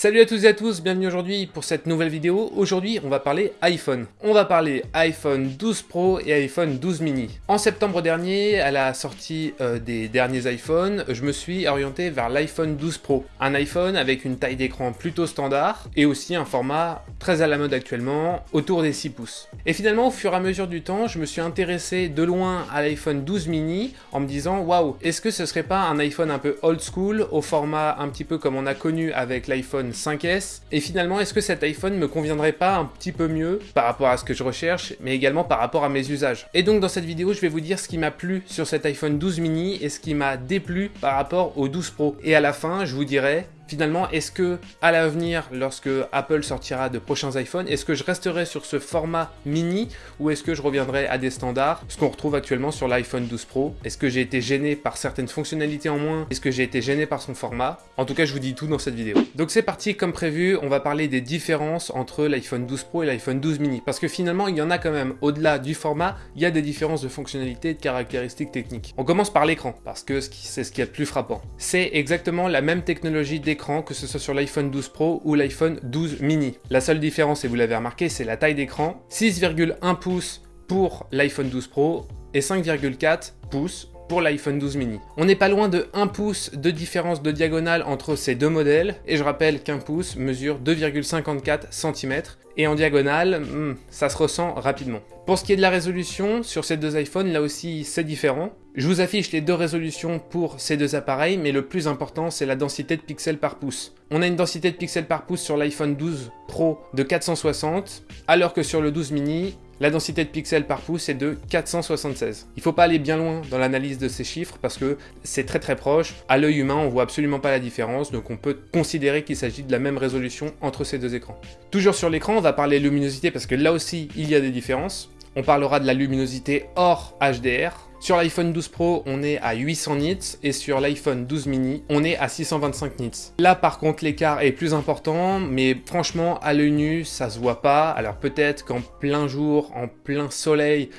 Salut à tous et à tous, bienvenue aujourd'hui pour cette nouvelle vidéo. Aujourd'hui, on va parler iPhone. On va parler iPhone 12 Pro et iPhone 12 mini. En septembre dernier, à la sortie euh, des derniers iPhones, je me suis orienté vers l'iPhone 12 Pro. Un iPhone avec une taille d'écran plutôt standard et aussi un format très à la mode actuellement, autour des 6 pouces. Et finalement, au fur et à mesure du temps, je me suis intéressé de loin à l'iPhone 12 mini en me disant, waouh, est-ce que ce serait pas un iPhone un peu old school, au format un petit peu comme on a connu avec l'iPhone 5S. Et finalement, est-ce que cet iPhone me conviendrait pas un petit peu mieux par rapport à ce que je recherche, mais également par rapport à mes usages? Et donc dans cette vidéo, je vais vous dire ce qui m'a plu sur cet iPhone 12 mini et ce qui m'a déplu par rapport au 12 Pro. Et à la fin, je vous dirai Finalement, est-ce que à l'avenir, lorsque Apple sortira de prochains iPhones, est-ce que je resterai sur ce format mini ou est-ce que je reviendrai à des standards, ce qu'on retrouve actuellement sur l'iPhone 12 Pro Est-ce que j'ai été gêné par certaines fonctionnalités en moins? Est-ce que j'ai été gêné par son format? En tout cas, je vous dis tout dans cette vidéo. Donc c'est parti, comme prévu, on va parler des différences entre l'iPhone 12 Pro et l'iPhone 12 mini. Parce que finalement, il y en a quand même, au-delà du format, il y a des différences de fonctionnalités et de caractéristiques techniques. On commence par l'écran, parce que c'est ce qui est le plus frappant. C'est exactement la même technologie d'écran que ce soit sur l'iPhone 12 Pro ou l'iPhone 12 mini. La seule différence, et vous l'avez remarqué, c'est la taille d'écran. 6,1 pouces pour l'iPhone 12 Pro et 5,4 pouces pour l'iPhone 12 mini. On n'est pas loin de 1 pouce de différence de diagonale entre ces deux modèles, et je rappelle qu'un pouce mesure 2,54 cm, et en diagonale, hmm, ça se ressent rapidement. Pour ce qui est de la résolution, sur ces deux iPhones, là aussi c'est différent. Je vous affiche les deux résolutions pour ces deux appareils, mais le plus important c'est la densité de pixels par pouce. On a une densité de pixels par pouce sur l'iPhone 12 Pro de 460, alors que sur le 12 mini, la densité de pixels par pouce est de 476. Il ne faut pas aller bien loin dans l'analyse de ces chiffres parce que c'est très très proche. À l'œil humain, on voit absolument pas la différence, donc on peut considérer qu'il s'agit de la même résolution entre ces deux écrans. Toujours sur l'écran, on va parler luminosité parce que là aussi, il y a des différences. On parlera de la luminosité hors HDR, sur l'iPhone 12 Pro, on est à 800 nits et sur l'iPhone 12 mini, on est à 625 nits. Là, par contre, l'écart est plus important, mais franchement, à l'œil nu, ça se voit pas. Alors peut-être qu'en plein jour, en plein soleil,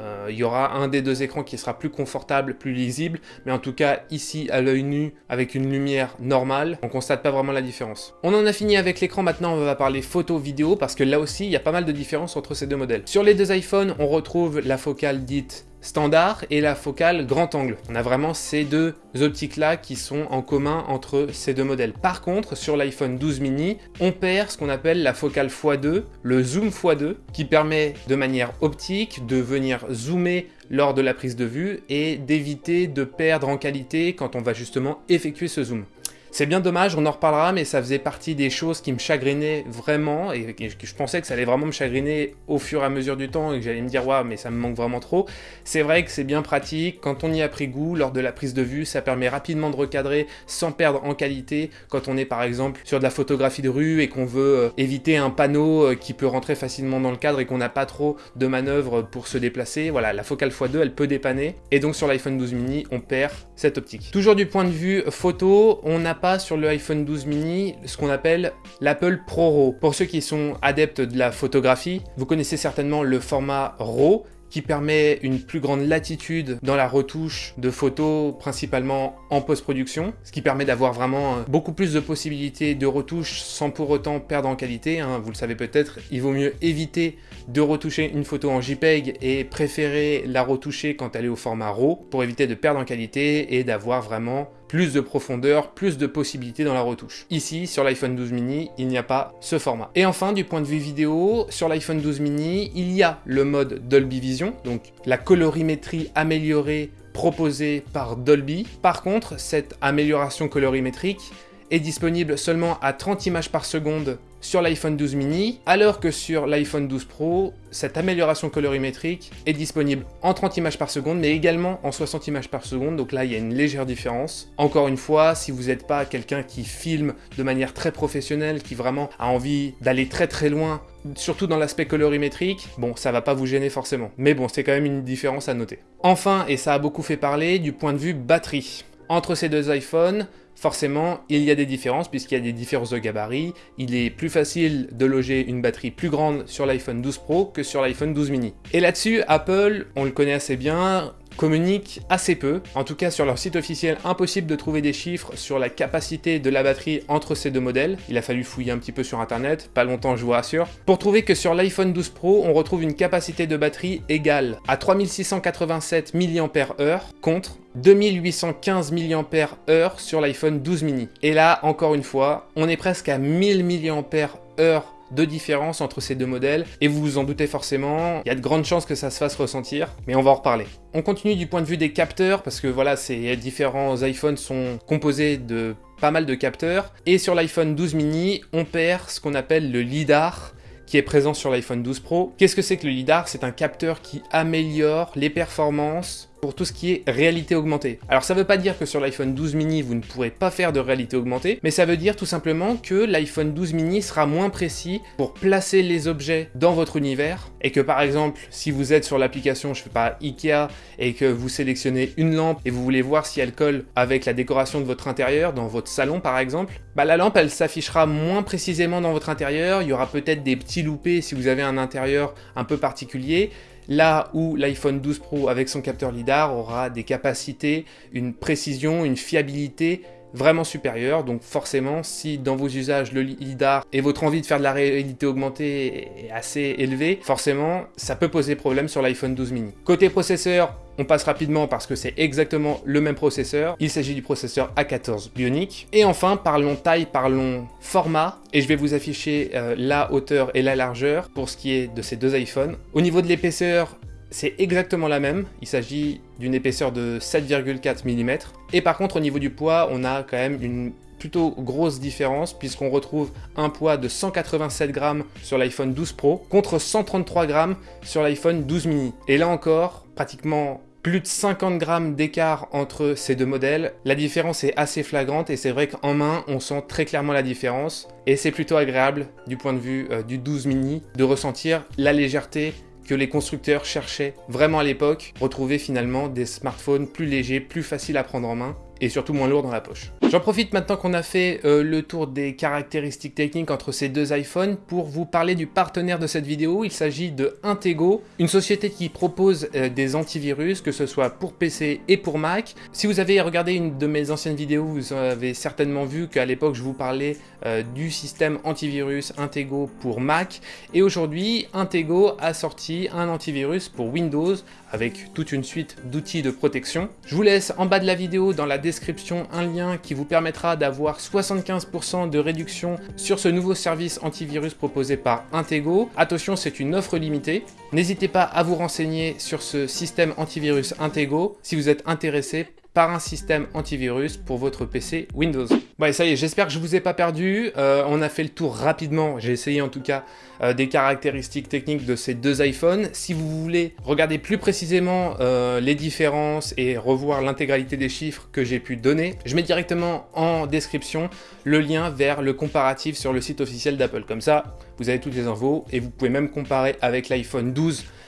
euh, il y aura un des deux écrans qui sera plus confortable, plus lisible, mais en tout cas ici à l'œil nu avec une lumière normale, on constate pas vraiment la différence. On en a fini avec l'écran, maintenant on va parler photo vidéo parce que là aussi il y a pas mal de différences entre ces deux modèles. Sur les deux iPhones, on retrouve la focale dite standard et la focale grand angle. On a vraiment ces deux optiques là qui sont en commun entre ces deux modèles. Par contre, sur l'iPhone 12 mini, on perd ce qu'on appelle la focale x2, le zoom x2, qui permet de manière optique de venir zoomer lors de la prise de vue et d'éviter de perdre en qualité quand on va justement effectuer ce zoom. C'est bien dommage, on en reparlera, mais ça faisait partie des choses qui me chagrinaient vraiment, et je pensais que ça allait vraiment me chagriner au fur et à mesure du temps, et que j'allais me dire, waouh, mais ça me manque vraiment trop. C'est vrai que c'est bien pratique, quand on y a pris goût, lors de la prise de vue, ça permet rapidement de recadrer sans perdre en qualité, quand on est par exemple sur de la photographie de rue et qu'on veut euh, éviter un panneau euh, qui peut rentrer facilement dans le cadre et qu'on n'a pas trop de manœuvres pour se déplacer. Voilà, la focale x2, elle peut dépanner, et donc sur l'iPhone 12 mini, on perd cette optique. Toujours du point de vue photo, on n'a sur le iPhone 12 mini ce qu'on appelle l'Apple ProRAW. Pour ceux qui sont adeptes de la photographie, vous connaissez certainement le format RAW qui permet une plus grande latitude dans la retouche de photos, principalement en post-production, ce qui permet d'avoir vraiment euh, beaucoup plus de possibilités de retouche sans pour autant perdre en qualité. Hein. Vous le savez peut-être, il vaut mieux éviter de retoucher une photo en JPEG et préférer la retoucher quand elle est au format RAW pour éviter de perdre en qualité et d'avoir vraiment plus de profondeur, plus de possibilités dans la retouche. Ici, sur l'iPhone 12 mini, il n'y a pas ce format. Et enfin, du point de vue vidéo, sur l'iPhone 12 mini, il y a le mode Dolby Vision, donc la colorimétrie améliorée proposée par Dolby. Par contre, cette amélioration colorimétrique est disponible seulement à 30 images par seconde sur l'iPhone 12 mini, alors que sur l'iPhone 12 Pro, cette amélioration colorimétrique est disponible en 30 images par seconde, mais également en 60 images par seconde, donc là il y a une légère différence. Encore une fois, si vous n'êtes pas quelqu'un qui filme de manière très professionnelle, qui vraiment a envie d'aller très très loin, surtout dans l'aspect colorimétrique, bon, ça va pas vous gêner forcément. Mais bon, c'est quand même une différence à noter. Enfin, et ça a beaucoup fait parler, du point de vue batterie. Entre ces deux iPhones, forcément, il y a des différences puisqu'il y a des différences de gabarit. Il est plus facile de loger une batterie plus grande sur l'iPhone 12 Pro que sur l'iPhone 12 mini. Et là-dessus, Apple, on le connaît assez bien, communiquent assez peu. En tout cas, sur leur site officiel, impossible de trouver des chiffres sur la capacité de la batterie entre ces deux modèles. Il a fallu fouiller un petit peu sur internet, pas longtemps je vous rassure, pour trouver que sur l'iPhone 12 Pro, on retrouve une capacité de batterie égale à 3687 mAh contre 2815 mAh sur l'iPhone 12 mini. Et là, encore une fois, on est presque à 1000 mAh de différence entre ces deux modèles, et vous vous en doutez forcément, il y a de grandes chances que ça se fasse ressentir, mais on va en reparler. On continue du point de vue des capteurs, parce que voilà, ces différents iPhones sont composés de pas mal de capteurs, et sur l'iPhone 12 mini, on perd ce qu'on appelle le LiDAR, qui est présent sur l'iPhone 12 Pro. Qu'est-ce que c'est que le LiDAR? C'est un capteur qui améliore les performances pour tout ce qui est réalité augmentée. Alors ça veut pas dire que sur l'iPhone 12 mini vous ne pourrez pas faire de réalité augmentée, mais ça veut dire tout simplement que l'iPhone 12 mini sera moins précis pour placer les objets dans votre univers, et que par exemple si vous êtes sur l'application, je fais pas Ikea, et que vous sélectionnez une lampe et vous voulez voir si elle colle avec la décoration de votre intérieur, dans votre salon par exemple, bah la lampe elle s'affichera moins précisément dans votre intérieur, il y aura peut-être des petits loupés si vous avez un intérieur un peu particulier, Là où l'iPhone 12 Pro avec son capteur LiDAR aura des capacités, une précision, une fiabilité vraiment supérieure. Donc forcément, si dans vos usages le LiDAR et votre envie de faire de la réalité augmentée est assez élevée, forcément, ça peut poser problème sur l'iPhone 12 mini. Côté processeur, on passe rapidement parce que c'est exactement le même processeur. Il s'agit du processeur A14 Bionic. Et enfin, parlons taille, parlons format. Et je vais vous afficher euh, la hauteur et la largeur pour ce qui est de ces deux iPhones. Au niveau de l'épaisseur, c'est exactement la même, il s'agit d'une épaisseur de 7,4 mm. Et par contre au niveau du poids, on a quand même une plutôt grosse différence puisqu'on retrouve un poids de 187 grammes sur l'iPhone 12 Pro contre 133 grammes sur l'iPhone 12 mini. Et là encore, pratiquement plus de 50 grammes d'écart entre ces deux modèles. La différence est assez flagrante et c'est vrai qu'en main, on sent très clairement la différence. Et c'est plutôt agréable du point de vue euh, du 12 mini de ressentir la légèreté que les constructeurs cherchaient vraiment à l'époque, retrouver finalement des smartphones plus légers, plus faciles à prendre en main et surtout moins lourd dans la poche. J'en profite maintenant qu'on a fait euh, le tour des caractéristiques techniques entre ces deux iPhones pour vous parler du partenaire de cette vidéo. Il s'agit de Intego, une société qui propose euh, des antivirus, que ce soit pour PC et pour Mac. Si vous avez regardé une de mes anciennes vidéos, vous avez certainement vu qu'à l'époque je vous parlais euh, du système antivirus Intego pour Mac. Et aujourd'hui, Intego a sorti un antivirus pour Windows avec toute une suite d'outils de protection. Je vous laisse en bas de la vidéo dans la description un lien qui vous permettra d'avoir 75% de réduction sur ce nouveau service antivirus proposé par Intego. Attention, c'est une offre limitée. N'hésitez pas à vous renseigner sur ce système antivirus Intego si vous êtes intéressé par un système antivirus pour votre PC Windows. Bon, ça y est, j'espère que je vous ai pas perdu. Euh, on a fait le tour rapidement, j'ai essayé en tout cas, euh, des caractéristiques techniques de ces deux iPhones. Si vous voulez regarder plus précisément euh, les différences et revoir l'intégralité des chiffres que j'ai pu donner, je mets directement en description le lien vers le comparatif sur le site officiel d'Apple. Comme ça, vous avez toutes les infos et vous pouvez même comparer avec l'iPhone 12 euh,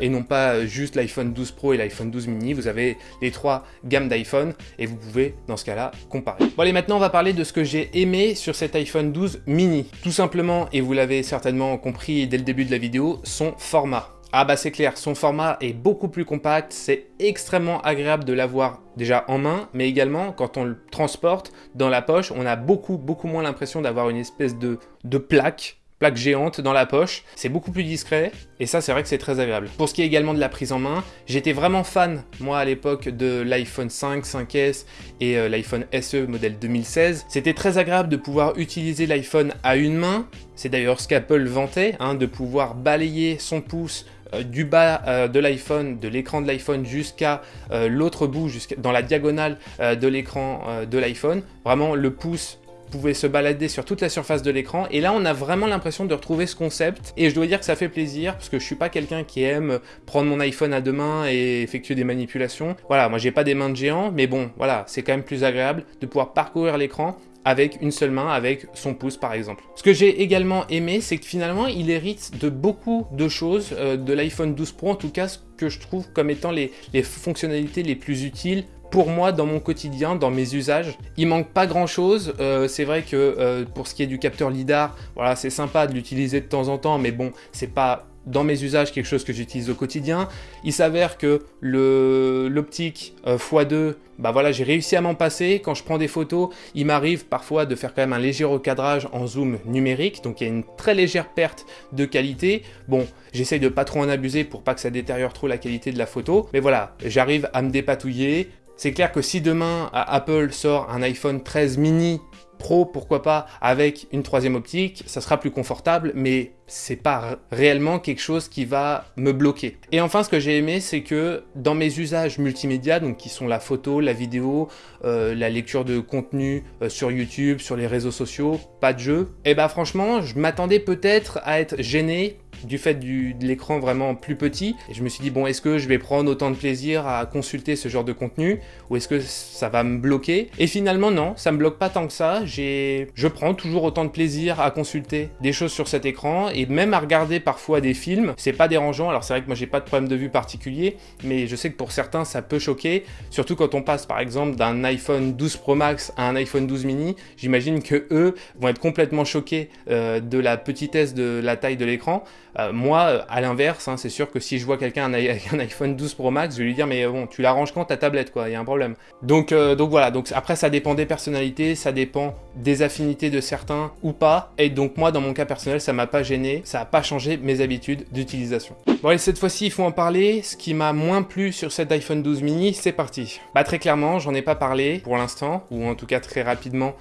et non pas juste l'iPhone 12 Pro et l'iPhone 12 mini. Vous avez les trois gammes d'iPhone et vous pouvez, dans ce cas-là, comparer. Bon allez, maintenant on va parler de ce que j'ai aimé sur cet iPhone 12 mini. Tout simplement, et vous l'avez certainement compris dès le début de la vidéo, son format. Ah bah c'est clair, son format est beaucoup plus compact, c'est extrêmement agréable de l'avoir déjà en main, mais également quand on le transporte dans la poche, on a beaucoup beaucoup moins l'impression d'avoir une espèce de, de plaque plaque géante dans la poche, c'est beaucoup plus discret, et ça c'est vrai que c'est très agréable. Pour ce qui est également de la prise en main, j'étais vraiment fan, moi à l'époque, de l'iPhone 5, 5S et euh, l'iPhone SE modèle 2016. C'était très agréable de pouvoir utiliser l'iPhone à une main, c'est d'ailleurs ce qu'Apple vantait, hein, de pouvoir balayer son pouce euh, du bas euh, de l'iPhone, de l'écran de l'iPhone jusqu'à l'autre bout, jusqu'à dans la diagonale de l'écran de l'iPhone. Vraiment le pouce pouvait se balader sur toute la surface de l'écran. Et là, on a vraiment l'impression de retrouver ce concept. Et je dois dire que ça fait plaisir, parce que je suis pas quelqu'un qui aime prendre mon iPhone à deux mains et effectuer des manipulations. Voilà, moi j'ai pas des mains de géant, mais bon, voilà, c'est quand même plus agréable de pouvoir parcourir l'écran avec une seule main, avec son pouce par exemple. Ce que j'ai également aimé, c'est que finalement, il hérite de beaucoup de choses euh, de l'iPhone 12 Pro, en tout cas ce que je trouve comme étant les, les fonctionnalités les plus utiles pour moi dans mon quotidien, dans mes usages. Il manque pas grand chose, euh, c'est vrai que euh, pour ce qui est du capteur LiDAR, voilà c'est sympa de l'utiliser de temps en temps, mais bon c'est pas dans mes usages quelque chose que j'utilise au quotidien. Il s'avère que l'optique euh, x2, bah voilà, j'ai réussi à m'en passer. Quand je prends des photos, il m'arrive parfois de faire quand même un léger recadrage en zoom numérique, donc il y a une très légère perte de qualité. Bon, j'essaye de pas trop en abuser pour pas que ça détériore trop la qualité de la photo, mais voilà, j'arrive à me dépatouiller. C'est clair que si demain Apple sort un iPhone 13 mini Pro, pourquoi pas, avec une troisième optique, ça sera plus confortable, mais c'est pas réellement quelque chose qui va me bloquer. Et enfin, ce que j'ai aimé, c'est que dans mes usages multimédia, donc qui sont la photo, la vidéo, euh, la lecture de contenu euh, sur YouTube, sur les réseaux sociaux, pas de jeu, et eh bah franchement, je m'attendais peut-être à être gêné du fait de l'écran vraiment plus petit. Et je me suis dit, bon, est-ce que je vais prendre autant de plaisir à consulter ce genre de contenu ou est-ce que ça va me bloquer? Et finalement, non, ça me bloque pas tant que ça. Je prends toujours autant de plaisir à consulter des choses sur cet écran et même à regarder parfois des films. C'est pas dérangeant. Alors c'est vrai que moi j'ai pas de problème de vue particulier, mais je sais que pour certains ça peut choquer, surtout quand on passe par exemple d'un iPhone 12 Pro Max à un iPhone 12 mini. J'imagine que eux vont être complètement choqués euh, de la petitesse de la taille de l'écran. Euh, moi, euh, à l'inverse, hein, c'est sûr que si je vois quelqu'un avec un iPhone 12 Pro Max, je vais lui dire mais bon, tu l'arranges quand ta tablette quoi, il y a un problème. Donc, donc voilà, donc après ça dépend des personnalités, ça dépend des affinités de certains ou pas. Et donc moi, dans mon cas personnel, ça m'a pas gêné, ça a pas changé mes habitudes d'utilisation. Bon allez, cette fois-ci, il faut en parler. Ce qui m'a moins plu sur cet iPhone 12 mini, c'est parti. Bah très clairement, j'en ai pas parlé pour l'instant, ou en tout cas très rapidement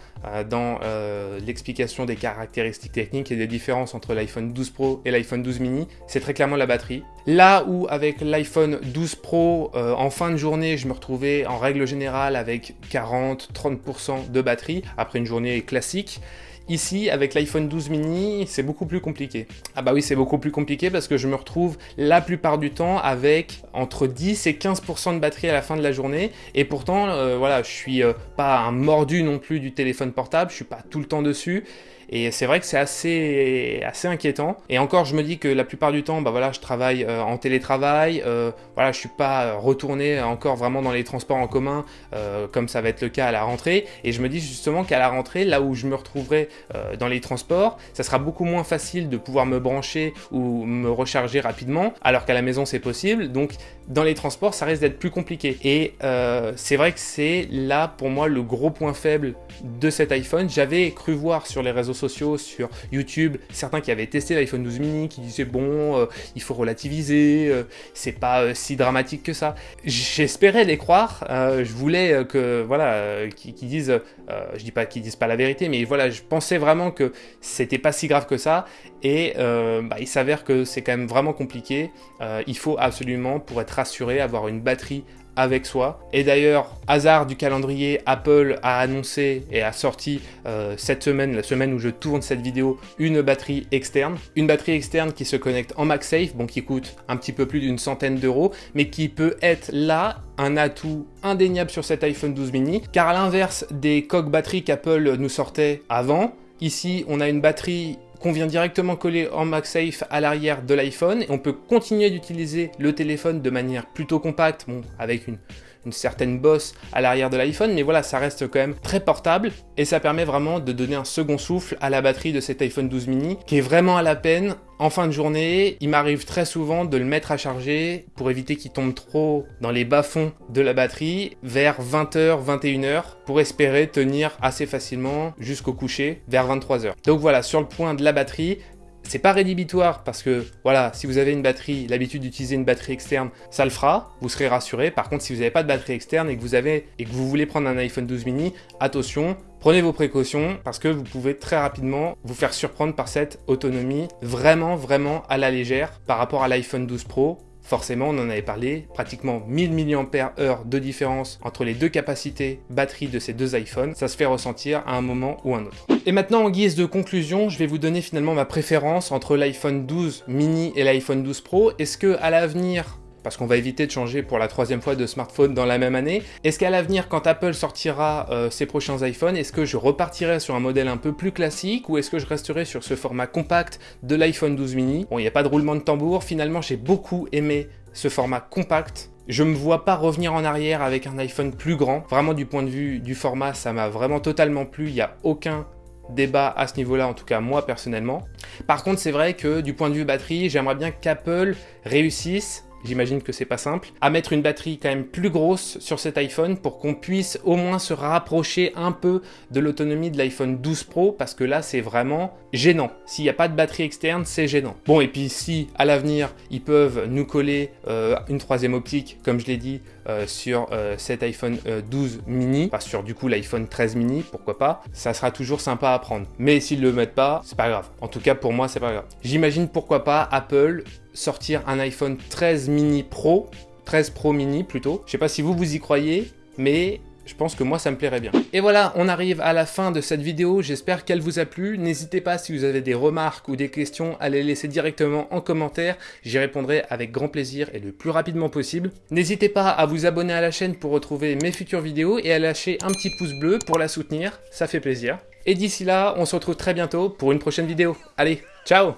dans l'explication des caractéristiques techniques et des différences entre l'iPhone 12 Pro et l'iPhone 12 mini, c'est très clairement la batterie. Là où avec l'iPhone 12 Pro, euh, en fin de journée, je me retrouvais en règle générale avec 40-30% de batterie, après une journée classique, Ici, avec l'iPhone 12 mini, c'est beaucoup plus compliqué. Ah bah oui, c'est beaucoup plus compliqué parce que je me retrouve la plupart du temps avec entre 10 et 15% de batterie à la fin de la journée. Et pourtant, euh, voilà, je suis euh, pas un mordu non plus du téléphone portable, je suis pas tout le temps dessus. Et c'est vrai que c'est assez, inquiétant. Et encore, je me dis que la plupart du temps, bah voilà, je travaille euh, en télétravail. Euh, voilà, je suis pas retourné encore vraiment dans les transports en commun euh, comme ça va être le cas à la rentrée. Et je me dis justement qu'à la rentrée, là où je me retrouverai dans les transports, ça sera beaucoup moins facile de pouvoir me brancher ou me recharger rapidement, alors qu'à la maison c'est possible. Donc dans les transports, ça risque d'être plus compliqué. Et c'est vrai que c'est là pour moi le gros point faible de cet iPhone. J'avais cru voir sur les réseaux sociaux, sur YouTube, certains qui avaient testé l'iPhone 12 mini, qui disaient bon, euh, il faut relativiser, euh, c'est pas euh, si dramatique que ça. J'espérais les croire, je voulais que, voilà, qu'ils disent, je dis pas qu'ils disent pas la vérité, mais voilà, je pensais vraiment que c'était pas si grave que ça, et bah, il s'avère que c'est quand même vraiment compliqué. il faut absolument, pour être rassuré, avoir une batterie avec soi. Et d'ailleurs, hasard du calendrier, Apple a annoncé et a sorti euh, cette semaine, la semaine où je tourne cette vidéo, une batterie externe. Une batterie externe qui se connecte en MagSafe, bon qui coûte un petit peu plus d'une centaine d'euros, mais qui peut être là un atout indéniable sur cet iPhone 12 mini, car à l'inverse des coques batteries qu'Apple nous sortait avant, Ici, on a une batterie qu'on vient directement coller en MagSafe à l'arrière de l'iPhone on peut continuer d'utiliser le téléphone de manière plutôt compacte, bon, avec une, certaine bosse à l'arrière de l'iPhone, mais voilà, ça reste quand même très portable et ça permet vraiment de donner un second souffle à la batterie de cet iPhone 12 mini qui est vraiment à la peine. En fin de journée, il m'arrive très souvent de le mettre à charger pour éviter qu'il tombe trop dans les bas-fonds de la batterie vers 20h, 21h pour espérer tenir assez facilement jusqu'au coucher vers 23h. Donc voilà, sur le point de la batterie, c'est pas rédhibitoire parce que, voilà, si vous avez une batterie, l'habitude d'utiliser une batterie externe, ça le fera, vous serez rassuré. Par contre, si vous n'avez pas de batterie externe et que vous avez et que vous voulez prendre un iPhone 12 mini, attention, prenez vos précautions parce que vous pouvez très rapidement vous faire surprendre par cette autonomie vraiment, vraiment à la légère par rapport à l'iPhone 12 Pro Forcément, on en avait parlé, pratiquement 1000 mAh de différence entre les deux capacités batterie de ces deux iPhones, ça se fait ressentir à un moment ou un autre. Et maintenant, en guise de conclusion, je vais vous donner finalement ma préférence entre l'iPhone 12 mini et l'iPhone 12 Pro. Est-ce que à l'avenir, parce qu'on va éviter de changer pour la troisième fois de smartphone dans la même année. Est-ce qu'à l'avenir, quand Apple sortira euh, ses prochains iPhones, est-ce que je repartirai sur un modèle un peu plus classique ou est-ce que je resterai sur ce format compact de l'iPhone 12 mini? Bon, il n'y a pas de roulement de tambour, finalement j'ai beaucoup aimé ce format compact Je me vois pas revenir en arrière avec un iPhone plus grand. Vraiment du point de vue du format, ça m'a vraiment totalement plu. Il n'y a aucun débat à ce niveau-là, en tout cas moi personnellement. Par contre, c'est vrai que du point de vue batterie, j'aimerais bien qu'Apple réussisse j'imagine que c'est pas simple, à mettre une batterie quand même plus grosse sur cet iPhone pour qu'on puisse au moins se rapprocher un peu de l'autonomie de l'iPhone 12 Pro parce que là c'est vraiment gênant. S'il n'y a pas de batterie externe, c'est gênant. Bon et puis si à l'avenir ils peuvent nous coller euh, une troisième optique, comme je l'ai dit, euh, sur euh, cet iPhone 12 mini, pas sur du coup l'iPhone 13 mini, pourquoi pas, ça sera toujours sympa à prendre. Mais s'ils le mettent pas, c'est pas grave. En tout cas pour moi c'est pas grave. J'imagine pourquoi pas Apple sortir un iPhone 13 mini Pro, 13 Pro mini plutôt. Je sais pas si vous vous y croyez, mais je pense que moi ça me plairait bien. Et voilà, on arrive à la fin de cette vidéo, j'espère qu'elle vous a plu. N'hésitez pas si vous avez des remarques ou des questions à les laisser directement en commentaire, j'y répondrai avec grand plaisir et le plus rapidement possible. N'hésitez pas à vous abonner à la chaîne pour retrouver mes futures vidéos et à lâcher un petit pouce bleu pour la soutenir, ça fait plaisir. Et d'ici là, on se retrouve très bientôt pour une prochaine vidéo. Allez, ciao